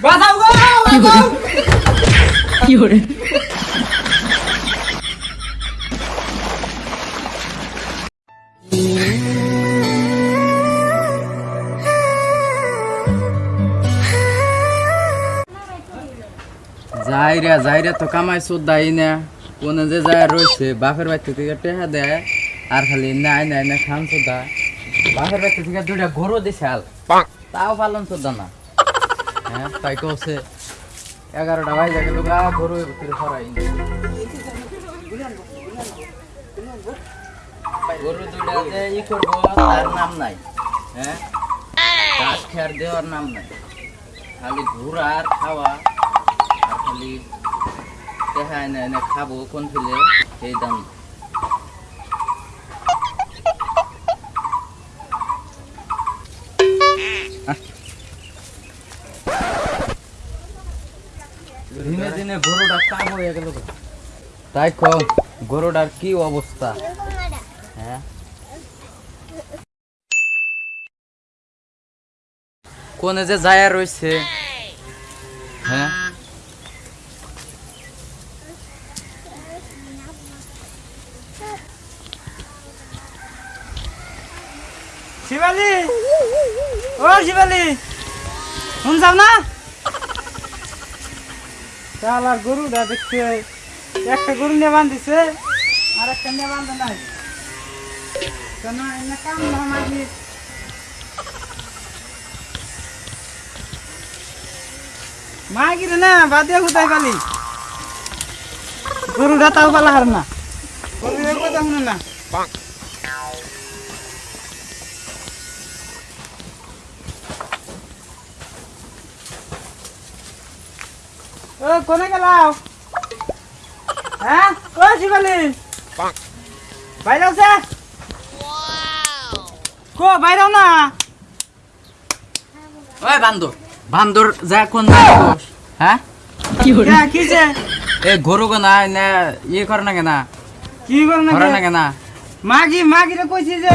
বাঁচাও গো বাঁচাও যাই রে যাই রে তো কামাই সুদ দাই না কোনে যে যায় রয়েছে বাপের বাড়িতে থেকে টেহা দেয় আর খালি নাই নাই না খান সুদা বাপের বাড়িতে থেকে দুইটা গরু দিছে আল তাও পালন সুদা না হ্যাঁ তাই কছে এগারোটা বাজে গেল গা, গরু ভিতরে সরাই গরু দুইটা যে ই করব তার নাম নাই হ্যাঁ? দেওয়ার নাম নাই। খালি ঘোরা আর খাওয়া, আর খালি দেখা এনে এনে খাব, কোন ফিলে, সেই দাম দিনে গরুটা কাম হয়ে গেল তাই কম গরুটার কি অবস্থা? হ্যাঁ? কোনে যে যায় রয়েছে হ্যাঁ? শিবালি! ও শিবালি! শুন যাও না শালার গরুটা দেখছে একটা গরু নিয়ে বান্ধিছে আর একটা নিয়ে বান্ধা নাই। কেন এনে কাম না মাগি। মাগি রে না বাদে কোথায় পালি? গরুটা তাও পালা হার না। গরুটা কথা শুনে না? ও কোনে গেলাও? হ্যাঁ? ও শিবালি। বাইরে আছে? কো বাইরে না। ওই বান্দর। বান্দর যা কোন জায়গায় বস? হ্যাঁ? হ্যাঁ কিছে এ গরু গো না না ইয়ে করে না কেনা? কি কর না করে না কেনা? মাগি মাগি রে কইছি যে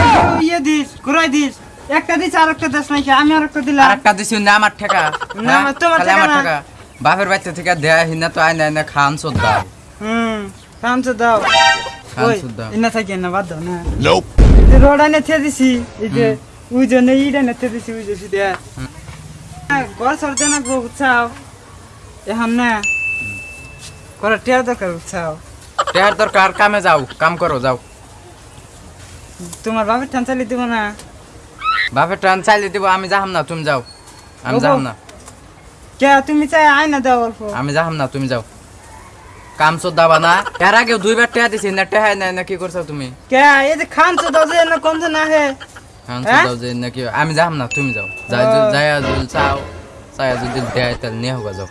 ইয়ে দিস ঘুরাই দিস। একটা দিস আর একটা দিস নাকি আমি আর একটা দিলাম। আর একটা দিছি না আমার ঠেকা। না, হ্যাঁ? তোমার। ঠেকা। বাপের বাড়িতে থেকে দেয়া হিনা তো আইনা আইনা খান হুম দাও খান সুদ্ধা ইনা থাকি না বাদ দাও না। এই রোড আইনে থে দিছি এই যে ওই জন্য ইডা না থে দিছি ওই যে সিধে। ঘর সরতে না গো উৎসাহ। এখন না। করে টিয়া দরকার উৎসাহ। টেহার দরকার কামে যাও কাম করো যাও। তোমার বাপের ঠান চালিয়ে দিব না। বাপের টান চাইলে দিব আমি যাহাম না তুমি যাও। আমি। যাহাম না। কে তুমি চাই আয় না দাও অল্প আমি যাহাম না তুমি যাও। কাম সদ্দাবা না। এর আগে দুইবার টেহা দিছি না টেহা নাই না কি করছ তুমি? কে এই যে খান তো দাও যে না কোন না হে খান? সদ্দাও যে নাকি আমি যাহাম না তুমি যাও। যাই যাই যদি চাও চাই যদি দেয় তাহলে নিয়ে হোক যাও।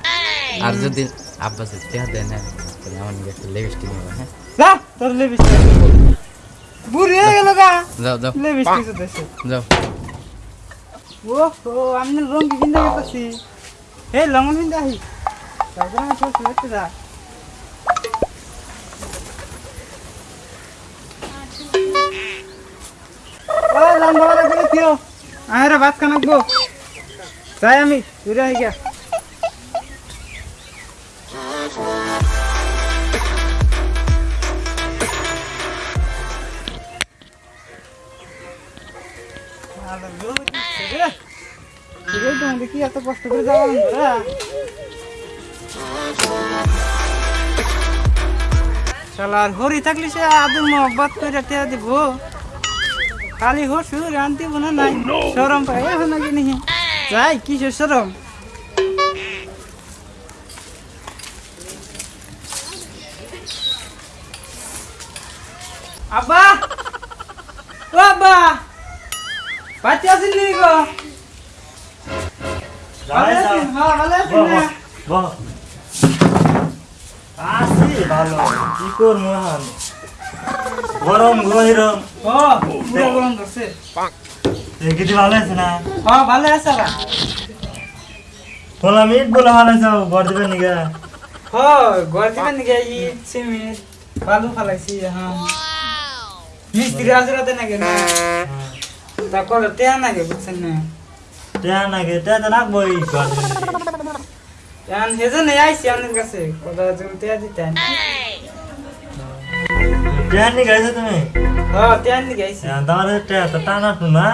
আর যদি আব্বা যদি টেহা দেয় না তাহলে আমার নিয়ে একটা লিপস্টিক নেব হ্যাঁ? যা তোর লেবিস বুড়ি হয়ে গেল গা। যাও যাও। লেবিস যাও। ও ও আমি না কিনতে গেছি হে লঙ্গন কিনতে আহি তারপরে আমি সব সিলেক্ট যা ও লঙ্গা বালা করে দিও আরে ভাত খানা গো যাই আমি ঘুরে আহি রে তোমাদের কি এত কষ্ট করে যাওয়া আমরা শালার হরি থাকলে সে মহব্বত করে টেয়া দিব। খালি হসু রান দিব না নাই? সরম পাই এখন নাকি নিহি? যাই কিসের সরম আব্বা! ও আব্বা! বাচ্চা আছেন নি গো? আছি ভালো কি করব গরম গহিরম গরম ধরছে। দেখি ভালো আছে না? হ্যাঁ ভালো আছে আবার। বললাম ইট বলে ভালো আছে ঘর দেবে নিগা হ্যাঁ ঘর দিবেন নাকি? ইট সিমেন্ট বালু ফালাইছি হ্যাঁ মিস্ত্রি হাজরাতে নাকি না? তা করে তেয়া নাকি বুঝছেন না? টেয়া নাকি টেয়া তো রাখব এই ঘর দেবে নাকি এখন সেজন্য আইসি আপনার কাছে কথা জলতে দিতেন টেহার নিয়ে গেছো তুমি? হ্যাঁ তেন দিকে আইসি তোমার টেহা তো টানা না।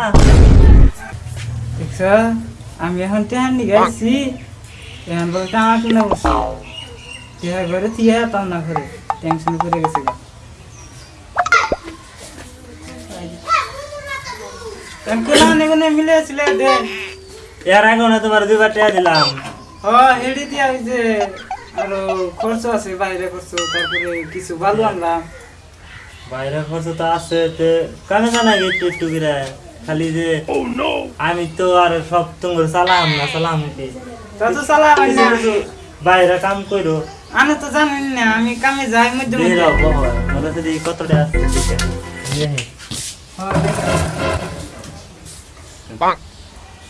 দেখছ আমি এখন তেহান দিকে আইসি এখন বলতে আমার কিনা বসে। তেহার ঘরে থিয়া তাও না করে টেনশন করে গেছে গা। কোন কোন মিলে ছিল দে। এর আগে না তোমার দুইবার টেহা দিলাম। হ্যাঁ হেডি দিয়া ওই যে খরচ আছে বাইরে খরচ তারপরে কিছু ভালো আনলাম। বাইরে খরচ তো আছে তে কানে জানা একটু একটু করে। খালি যে আমি তো আর সব তোমার চালাম না চালাম কি? তা বাইরে কাম করো আমি তো জানি না আমি কামে যাই মধ্যে মনে দেখি কতটা আছে দেখে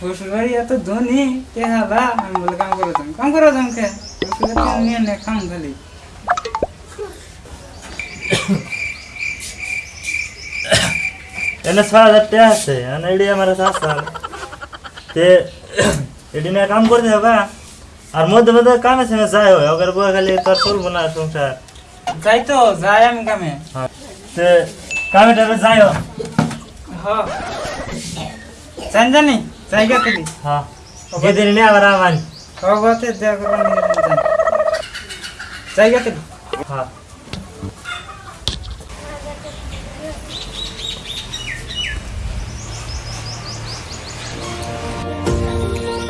হ্যাঁ, দেখো। শ্বশুরবাড়ি এত ধনী কে হাবা আমি বলে কাম করে যাম কাম করে যাম কে শ্বশুরের নিয়ে নে খাম খালি। ছয় হাজার টাকা আছে মানে এডি আমার আসলাম তে এডি নিয়ে কাম করতে হবে আর মধ্যে মধ্যে কামে সঙ্গে যাই হয় ওকে বয়ে খালি তোর চলবো না সংসার। যাই তো যাই আমি কামে। তে কামে টামে যাই হ্যাঁ। জানি জানি জায়গা থেকে হ্যাঁ। যেদিন আবার জায়গা হ্যাঁ।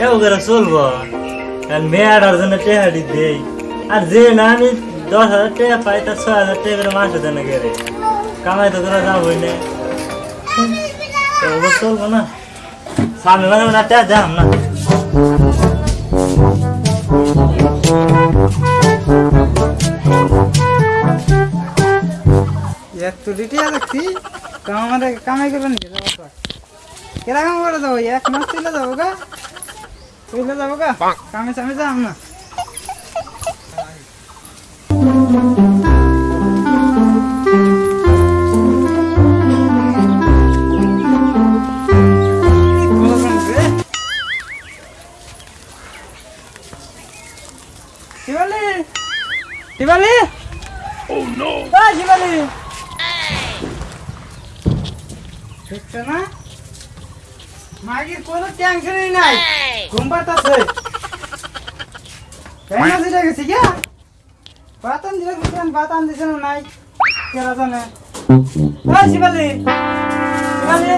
এও করে চলবো। কারণ মেয়েটার জন্য টেহাটি দেই। আর যে না আমি দশ হাজার টাকা পাই তার ছয় হাজার টাকা করে মাসে দেন গেলে কামাই তো করে যাবোই না। চলবো না। সামনে মানে না টাকা দাম না এত কামাই নাকি? যাব তো। কেরা কাম করে যাব এক মাস চলে যাব গা। চলে যাব গা। কামে চামে যাম না। কোনো টেনশনই নাই। ঘুম পাতাছে কেন দিলে গেছি গিয়া বাতান দিলে গেছেন বাতান দিছে না নাই। কেরা জানে। Ah, শিবালি শিবালি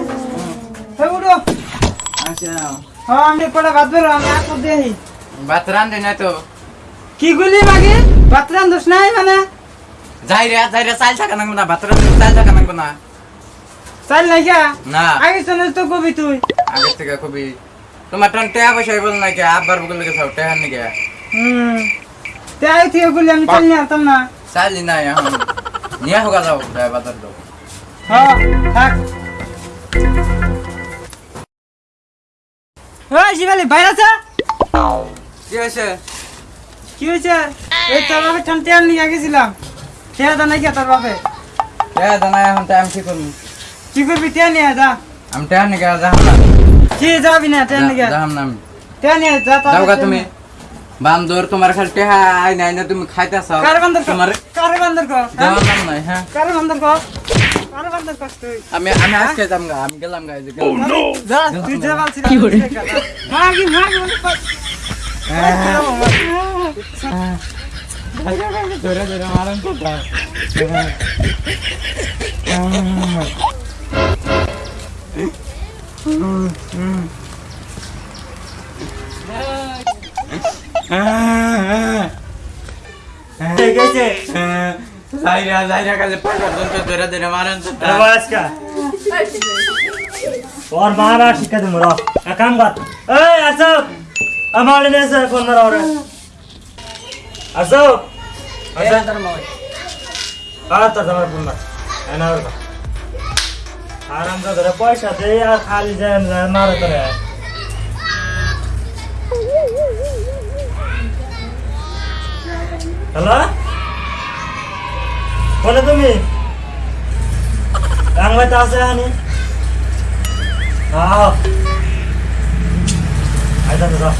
হে উঠো। আচ্ছা হ্যাঁ আমি পরে ভাত বেরো আমি আপদ দেহি ভাত রান্ধে না তো। কি গুলি মাগি ভাত রান্ধস নাই মানে? যাই রে যাই রে চাল থাকা নাকবো না ভাত রান্ধে চাল থাকা নাকবো না। চাল নাই গা? না। আগে চলে তো কবি তুই। আগে থেকে খুবই তোমার টন টেয়া পয়সা বল না কে? আব্বার বগল লেগে সব টেহার নাকি? হুম। তে আই থেকে গুলি আমি চাল নিয়ে আসতাম না। চালি না এখন। নিয়ে হোক যাও বাজার দাও হ্যাঁ থাক। ওই শিবালি বাইরে আছে? কি হয়েছে? কি হয়েছে? এই তোর বাপে টান টেয়ার নিয়ে গেছিলাম। টেয়ার দা নাই কে তোর বাপে? টেয়া জানা এখন টাইম কি করব? কি করবি টেয়ার নিয়ে যা। আমি টেহার নাকি যাহাম না। কি যাবি না টেয়ার নিয়ে যাহাম না আমি। যা তাড়াতাড়ি যাও গা টেয়ার তুমি। বান্দর তোমার খালি টেহা আই নাই না তুমি খাইতেছ। কারে বান্দর তোমার কারে বান্দর কর? হ্যাঁ? হ্যাঁ? কারে বান্দর কর? কারে বান্দর কর তুই? আমি আমি আজকে যাম গা আমি গেলাম গা এই যে যা তুই যা বলছিস কি করে মাগি মাগি বলে কর ধরে ধরে মারেন Zaira, Zaira का लेपर कर दो तो तेरा दिन हमारा अंत आवाज का और महाराष्ट्र का तुम रहो काम बात ए असब हमारे ने से फोन मरा और असब असब तर मौज आ तर हमारा फोन मत है ना और আরাম করে ধরে পয়সা দে আর খালি যায় মারা করে হ্যালো? বলে তুমি। রাংবাইতে আছে হানি? হ্যাঁ আইতা দাদা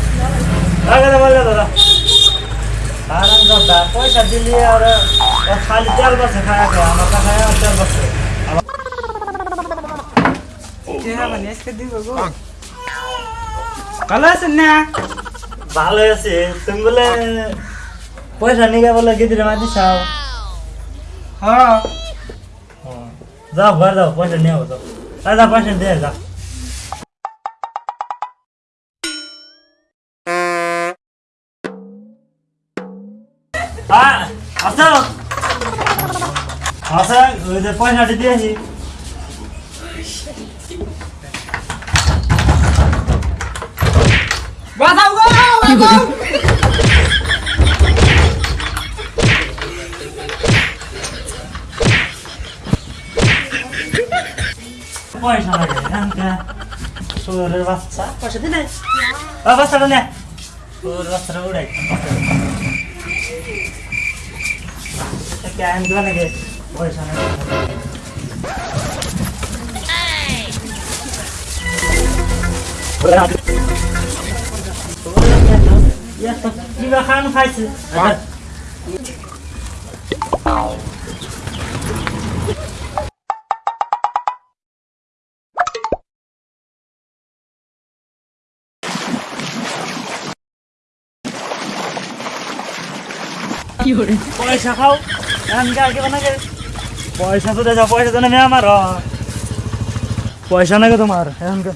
রাখা দে বললে দাদা হারাম দাদা পয়সা দিলি আর খালি তেল বসে খায় খায়, আমার আর তেল বসে চেহারা মানে আজকে দিব গো ভালো আছেন না ভালো আছে তুমি বলে পয়সা নিয়ে বলে গিদিরে মাঝি চাও। হ্যাঁ। যাও ঘর যাও পয়সা নিয়ে যাও আর যা পয়সা দিয়ে যাও আ- আসো আসো ওই যে পয়সাটি দিয়েছি। বাজাও গো বাজাও পয়সা লাগে এখানকা শুয়োরের বাচ্চা পয়সা দিলে ও বাচ্চাটা নে শুয়োরের বাচ্চাটা উড়াই কেন দিবা নাকি পয়সা নাকি কিবা খান খাইছে পয়সা খাও এখানকার কি বানাকে পয়সা তো দেয় পয়সা তো নেমে আমার। পয়সা নাকি তোমার এখানকার